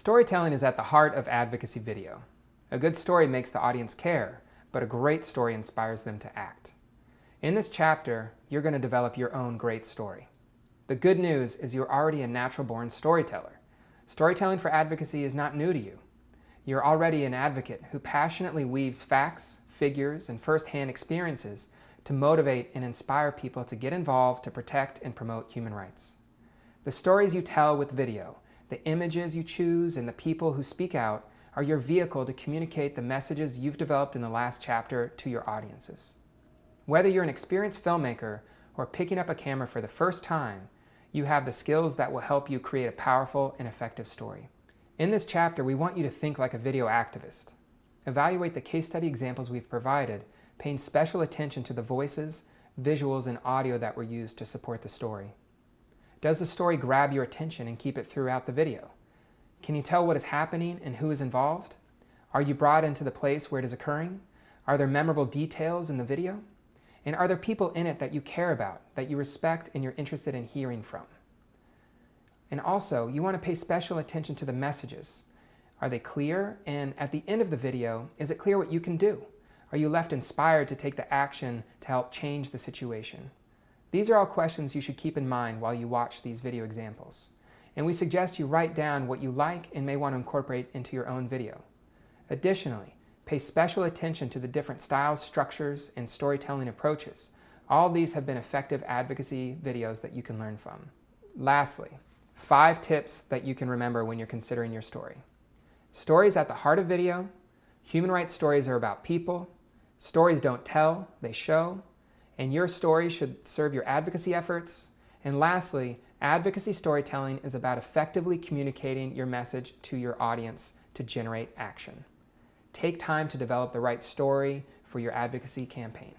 Storytelling is at the heart of advocacy video. A good story makes the audience care, but a great story inspires them to act. In this chapter, you're going to develop your own great story. The good news is you're already a natural-born storyteller. Storytelling for advocacy is not new to you. You're already an advocate who passionately weaves facts, figures, and first-hand experiences to motivate and inspire people to get involved to protect and promote human rights. The stories you tell with video, the images you choose, and the people who speak out are your vehicle to communicate the messages you've developed in the last chapter to your audiences. Whether you're an experienced filmmaker or picking up a camera for the first time, you have the skills that will help you create a powerful and effective story. In this chapter, we want you to think like a video activist. Evaluate the case study examples we've provided, paying special attention to the voices, visuals, and audio that were used to support the story. Does the story grab your attention and keep it throughout the video? Can you tell what is happening and who is involved? Are you brought into the place where it is occurring? Are there memorable details in the video? And are there people in it that you care about, that you respect and you're interested in hearing from? And also, you want to pay special attention to the messages. Are they clear? And at the end of the video, is it clear what you can do? Are you left inspired to take the action to help change the situation? These are all questions you should keep in mind while you watch these video examples. And we suggest you write down what you like and may want to incorporate into your own video. Additionally, pay special attention to the different styles, structures, and storytelling approaches. All these have been effective advocacy videos that you can learn from. Lastly, five tips that you can remember when you're considering your story. Stories at the heart of video. Human rights stories are about people. Stories don't tell, they show and your story should serve your advocacy efforts. And lastly, advocacy storytelling is about effectively communicating your message to your audience to generate action. Take time to develop the right story for your advocacy campaign.